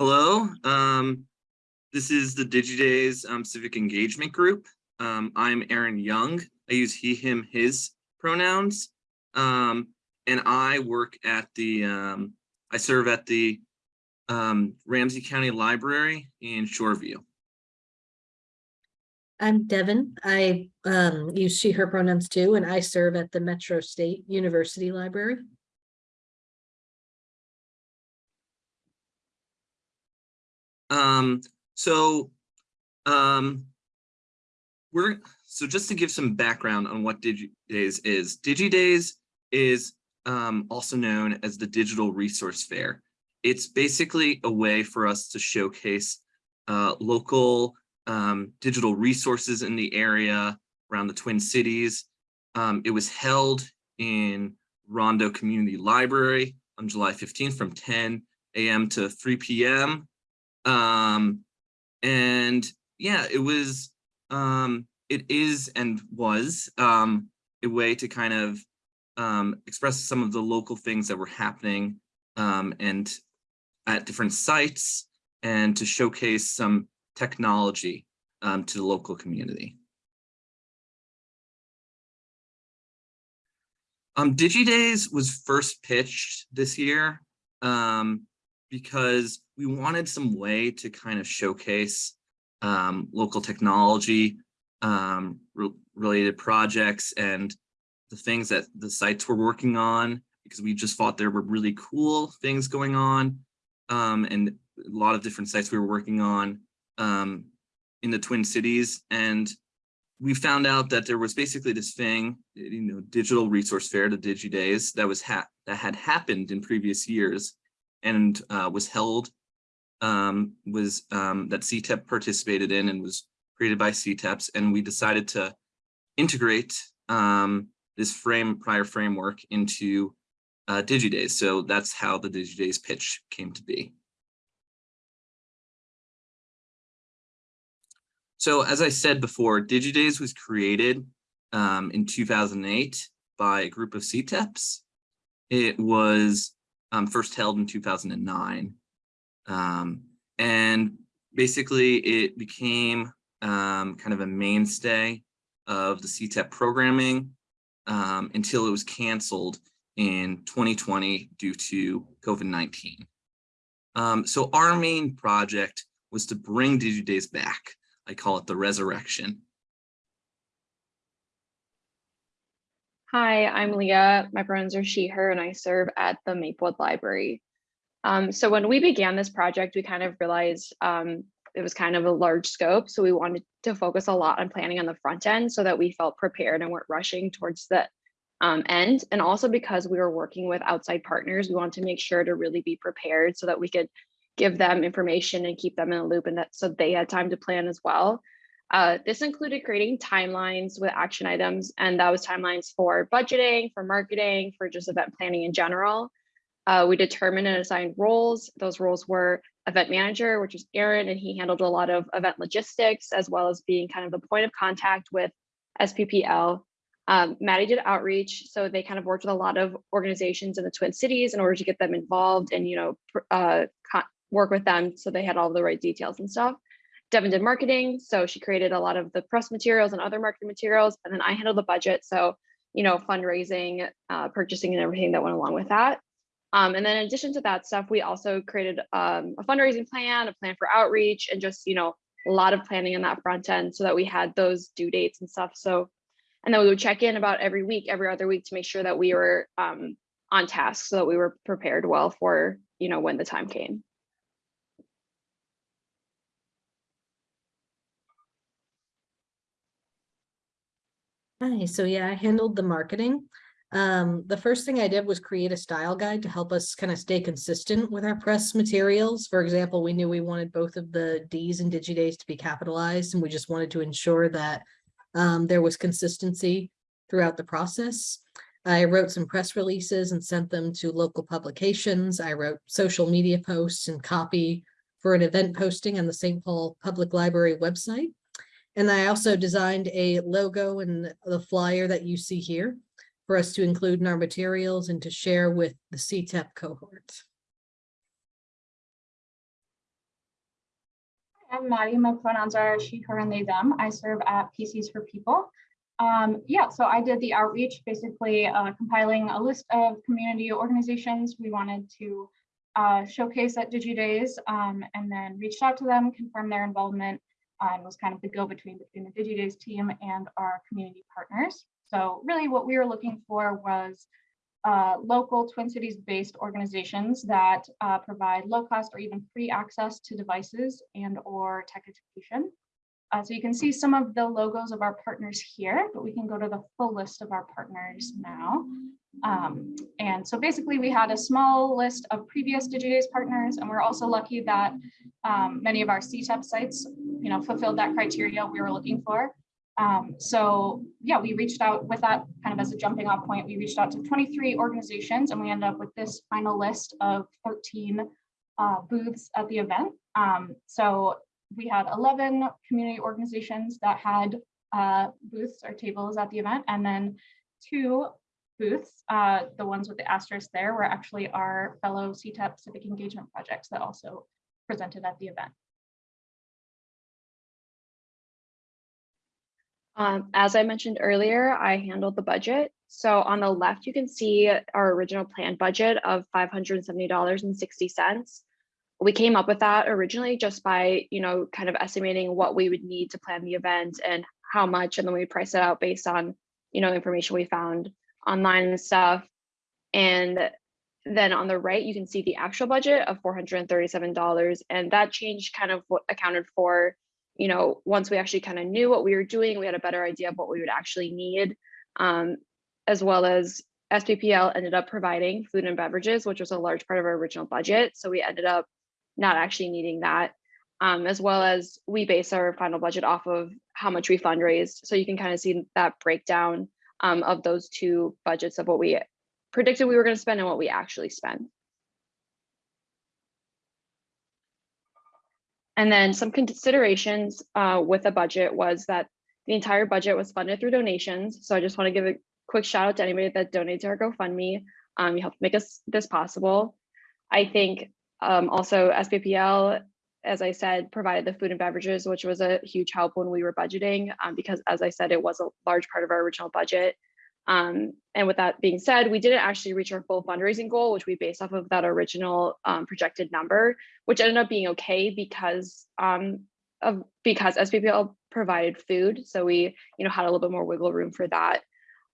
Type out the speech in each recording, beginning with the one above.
Hello, um, this is the DigiDays um, Civic Engagement Group. Um, I'm Aaron Young. I use he, him, his pronouns. Um, and I work at the, um, I serve at the um, Ramsey County Library in Shoreview. I'm Devin. I use she, her pronouns too, and I serve at the Metro State University Library. Um, so, um, we're, so just to give some background on what DigiDays is, DigiDays is um, also known as the Digital Resource Fair. It's basically a way for us to showcase uh, local um, digital resources in the area around the Twin Cities. Um, it was held in Rondo Community Library on July 15th from 10 a.m. to 3 p.m. Um, and yeah, it was, um, it is and was um, a way to kind of um, express some of the local things that were happening um, and at different sites and to showcase some technology um, to the local community. Um, DigiDays was first pitched this year um, because we wanted some way to kind of showcase um, local technology um, re related projects and the things that the sites were working on because we just thought there were really cool things going on um, and a lot of different sites we were working on um, in the Twin Cities. And we found out that there was basically this thing, you know, digital resource fair, the DigiDays, that was ha that had happened in previous years and uh, was held, um, was um, that CTEP participated in and was created by CTEPs. And we decided to integrate um, this frame prior framework into uh, DigiDays. So that's how the DigiDays pitch came to be. So as I said before, DigiDays was created um, in 2008 by a group of CTEPs. It was um, first held in 2009. Um, and basically it became um, kind of a mainstay of the CTEP programming um, until it was canceled in 2020 due to COVID-19. Um, so our main project was to bring DigiDays back. I call it the resurrection. Hi, I'm Leah. My pronouns are she, her, and I serve at the Maplewood Library. Um, so when we began this project, we kind of realized um, it was kind of a large scope. So we wanted to focus a lot on planning on the front end so that we felt prepared and weren't rushing towards the um, end. And also because we were working with outside partners, we wanted to make sure to really be prepared so that we could give them information and keep them in a loop and that so they had time to plan as well. Uh, this included creating timelines with action items, and that was timelines for budgeting, for marketing, for just event planning in general. Uh, we determined and assigned roles. Those roles were event manager, which was Aaron, and he handled a lot of event logistics, as well as being kind of the point of contact with SPPL. Um, Maddie did outreach, so they kind of worked with a lot of organizations in the Twin Cities in order to get them involved and, you know, uh, work with them so they had all the right details and stuff. Devin did marketing, so she created a lot of the press materials and other marketing materials, and then I handled the budget, so you know fundraising, uh, purchasing, and everything that went along with that. Um, and then in addition to that stuff, we also created um, a fundraising plan, a plan for outreach, and just you know a lot of planning on that front end so that we had those due dates and stuff. So, and then we would check in about every week, every other week to make sure that we were um, on task so that we were prepared well for you know when the time came. Hi, so yeah, I handled the marketing. Um, the first thing I did was create a style guide to help us kind of stay consistent with our press materials. For example, we knew we wanted both of the Ds and DigiDays to be capitalized, and we just wanted to ensure that um, there was consistency throughout the process. I wrote some press releases and sent them to local publications. I wrote social media posts and copy for an event posting on the St. Paul Public Library website. And I also designed a logo and the flyer that you see here for us to include in our materials and to share with the CTEP cohort. I'm Maddie. My pronouns are she, her, and they, them. I serve at PCs for People. Um, yeah, so I did the outreach, basically uh, compiling a list of community organizations we wanted to uh, showcase at DigiDays, um, and then reached out to them, confirmed their involvement, and was kind of the go-between between the DigiDays team and our community partners. So really what we were looking for was uh, local Twin Cities based organizations that uh, provide low cost or even free access to devices and or tech education. Uh, so you can see some of the logos of our partners here, but we can go to the full list of our partners now. Um, and so basically we had a small list of previous DigiDays partners, and we're also lucky that um, many of our CTEP sites, you know, fulfilled that criteria we were looking for. Um, so yeah, we reached out with that kind of as a jumping off point. We reached out to 23 organizations and we ended up with this final list of 13 uh, booths at the event. Um, so we had 11 community organizations that had uh, booths or tables at the event and then two booths, uh, the ones with the asterisk there were actually our fellow CTEP civic engagement projects that also presented at the event. Um, as I mentioned earlier, I handled the budget. So on the left, you can see our original planned budget of five hundred and seventy dollars and sixty cents. We came up with that originally just by, you know, kind of estimating what we would need to plan the event and how much, and then we price it out based on, you know, information we found online and stuff. And then on the right, you can see the actual budget of four hundred and thirty-seven dollars, and that change kind of what accounted for you know, once we actually kind of knew what we were doing, we had a better idea of what we would actually need, um, as well as SPPL ended up providing food and beverages, which was a large part of our original budget. So we ended up not actually needing that, um, as well as we base our final budget off of how much we fundraised. So you can kind of see that breakdown um, of those two budgets of what we predicted we were going to spend and what we actually spent. And then some considerations uh, with the budget was that the entire budget was funded through donations. So I just want to give a quick shout out to anybody that donated to our GoFundMe. Um, you helped make us this possible. I think um, also SPPL, as I said, provided the food and beverages, which was a huge help when we were budgeting, um, because as I said, it was a large part of our original budget. Um, and with that being said, we didn't actually reach our full fundraising goal, which we based off of that original um, projected number, which ended up being okay because um, of because SPPL provided food, so we you know had a little bit more wiggle room for that.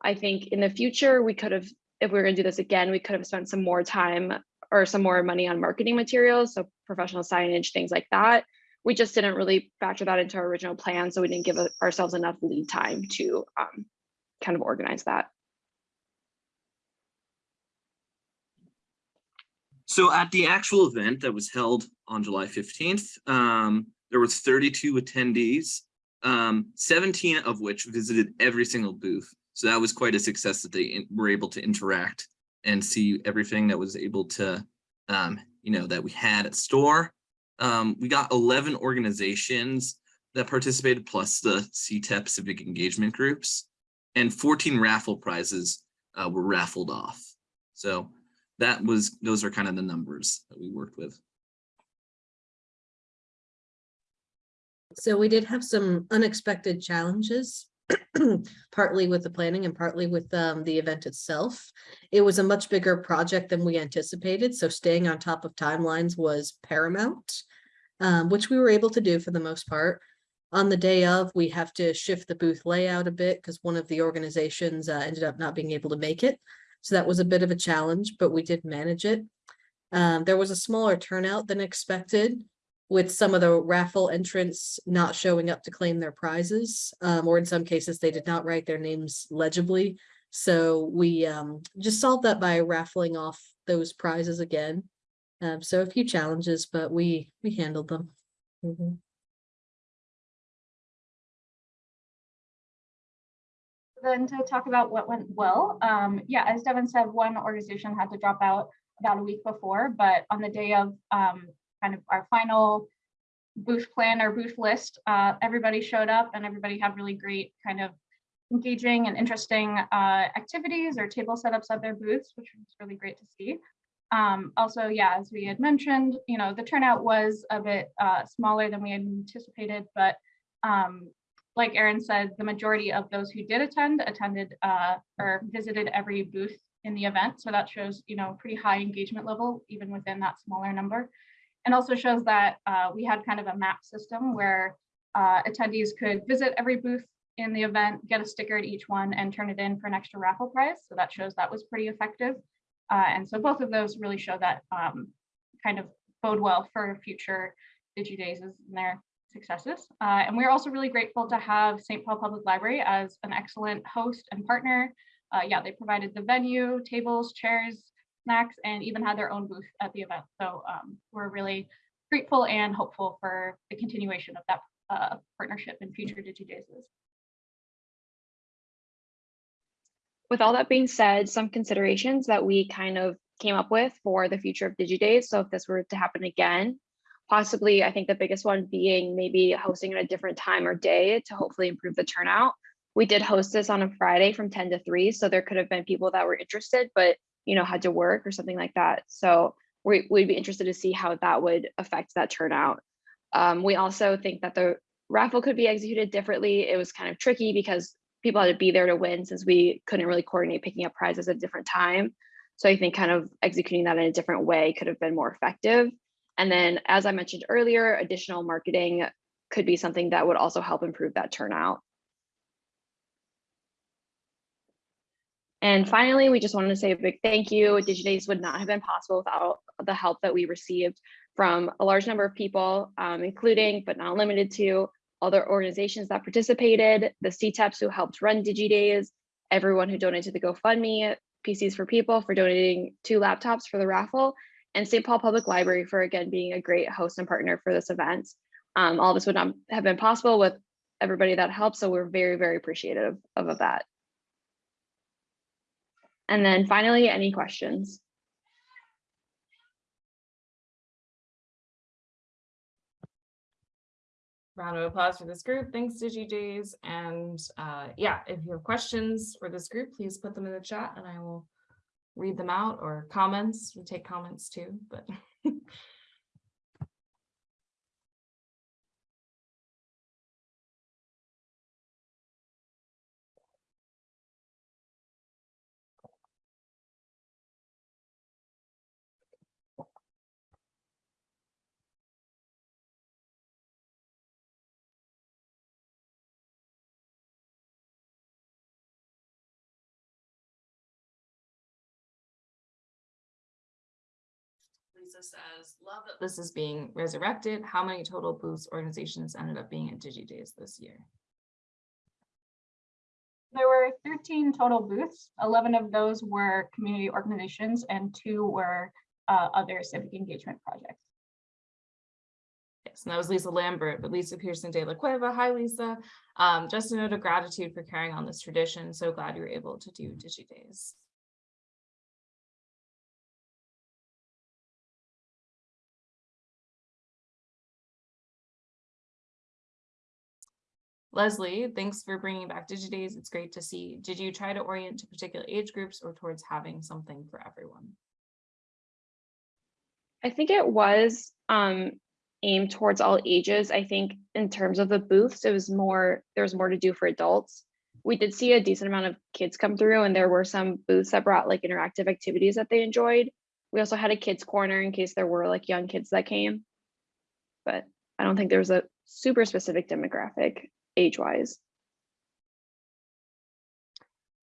I think in the future we could have, if we were going to do this again, we could have spent some more time or some more money on marketing materials, so professional signage, things like that. We just didn't really factor that into our original plan, so we didn't give ourselves enough lead time to um, kind of organize that. So at the actual event that was held on July 15th, um, there was 32 attendees, um, 17 of which visited every single booth. So that was quite a success that they were able to interact and see everything that was able to, um, you know, that we had at store. Um, we got 11 organizations that participated, plus the CTEP civic engagement groups and 14 raffle prizes uh, were raffled off. So that was, those are kind of the numbers that we worked with. So we did have some unexpected challenges, partly with the planning and partly with um, the event itself. It was a much bigger project than we anticipated, so staying on top of timelines was paramount, um, which we were able to do for the most part. On the day of, we have to shift the booth layout a bit because one of the organizations uh, ended up not being able to make it. So that was a bit of a challenge, but we did manage it. Um, there was a smaller turnout than expected with some of the raffle entrants not showing up to claim their prizes, um, or in some cases, they did not write their names legibly. So we um, just solved that by raffling off those prizes again. Um, so a few challenges, but we we handled them. Mm -hmm. then to talk about what went well, um, yeah, as Devin said, one organization had to drop out about a week before, but on the day of um, kind of our final booth plan or booth list, uh, everybody showed up and everybody had really great kind of engaging and interesting uh, activities or table setups at their booths, which was really great to see. Um, also, yeah, as we had mentioned, you know, the turnout was a bit uh, smaller than we had anticipated, but um, like Aaron said, the majority of those who did attend attended uh, or visited every booth in the event. So that shows, you know, pretty high engagement level, even within that smaller number. And also shows that uh, we had kind of a map system where uh, attendees could visit every booth in the event, get a sticker at each one and turn it in for an extra raffle prize. So that shows that was pretty effective. Uh, and so both of those really show that um, kind of bode well for future DigiDays and their successes. Uh, and we're also really grateful to have St. Paul Public Library as an excellent host and partner. Uh, yeah, they provided the venue, tables, chairs, snacks, and even had their own booth at the event. So um, we're really grateful and hopeful for the continuation of that uh, partnership in future DigiDays. With all that being said, some considerations that we kind of came up with for the future of DigiDays. So if this were to happen again, possibly I think the biggest one being maybe hosting at a different time or day to hopefully improve the turnout. We did host this on a Friday from 10 to 3, so there could have been people that were interested, but you know, had to work or something like that. So we, we'd be interested to see how that would affect that turnout. Um, we also think that the raffle could be executed differently. It was kind of tricky because people had to be there to win since we couldn't really coordinate picking up prizes at a different time. So I think kind of executing that in a different way could have been more effective. And then, as I mentioned earlier, additional marketing could be something that would also help improve that turnout. And finally, we just wanted to say a big thank you. DigiDays would not have been possible without the help that we received from a large number of people, um, including but not limited to other organizations that participated, the CTEPs who helped run DigiDays, everyone who donated to the GoFundMe, PCs for People for donating two laptops for the raffle, and St. Paul Public Library for again being a great host and partner for this event. Um, all this would not have been possible with everybody that helped, so we're very, very appreciative of, of that. And then finally, any questions? round of applause for this group. Thanks, DigiDays. And uh, yeah, if you have questions for this group, please put them in the chat and I will read them out or comments. We take comments too, but Lisa says, love that this is being resurrected. How many total booths organizations ended up being at DigiDays this year? There were 13 total booths. 11 of those were community organizations and two were uh, other civic engagement projects. Yes, and that was Lisa Lambert, but Lisa Pearson de la Cueva. Hi, Lisa. Um, just a note of gratitude for carrying on this tradition. So glad you were able to do DigiDays. Leslie, thanks for bringing back DigiDays. It's great to see. Did you try to orient to particular age groups or towards having something for everyone? I think it was um, aimed towards all ages. I think in terms of the booths, it was more, there was more to do for adults. We did see a decent amount of kids come through and there were some booths that brought like interactive activities that they enjoyed. We also had a kids corner in case there were like young kids that came. But I don't think there was a super specific demographic age-wise.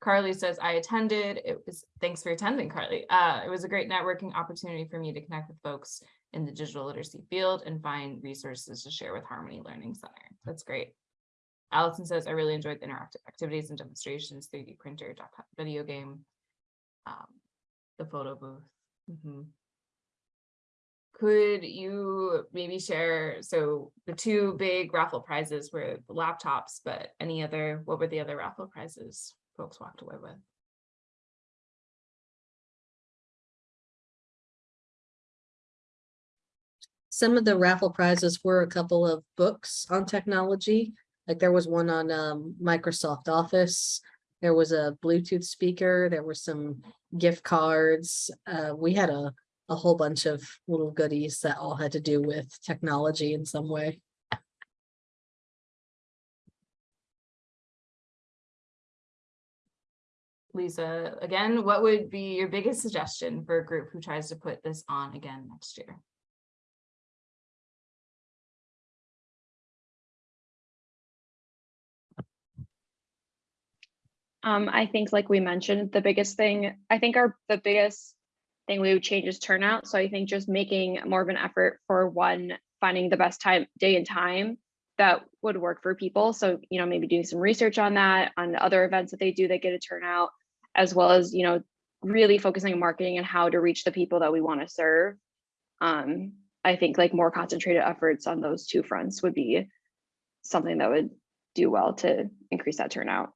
Carly says, I attended. It was, thanks for attending, Carly. Uh, it was a great networking opportunity for me to connect with folks in the digital literacy field and find resources to share with Harmony Learning Center. That's great. Allison says, I really enjoyed the interactive activities and demonstrations, 3D printer, video game, um, the photo booth. Mm -hmm. Could you maybe share, so the two big raffle prizes were the laptops, but any other, what were the other raffle prizes folks walked away with? Some of the raffle prizes were a couple of books on technology. Like there was one on um, Microsoft Office. There was a Bluetooth speaker. There were some gift cards. Uh, we had a a whole bunch of little goodies that all had to do with technology in some way. Lisa, again, what would be your biggest suggestion for a group who tries to put this on again next year? Um, I think like we mentioned, the biggest thing, I think our, the biggest thing we would change is turnout. So I think just making more of an effort for one, finding the best time, day and time that would work for people. So, you know, maybe doing some research on that, on other events that they do that get a turnout, as well as, you know, really focusing on marketing and how to reach the people that we want to serve. Um, I think like more concentrated efforts on those two fronts would be something that would do well to increase that turnout.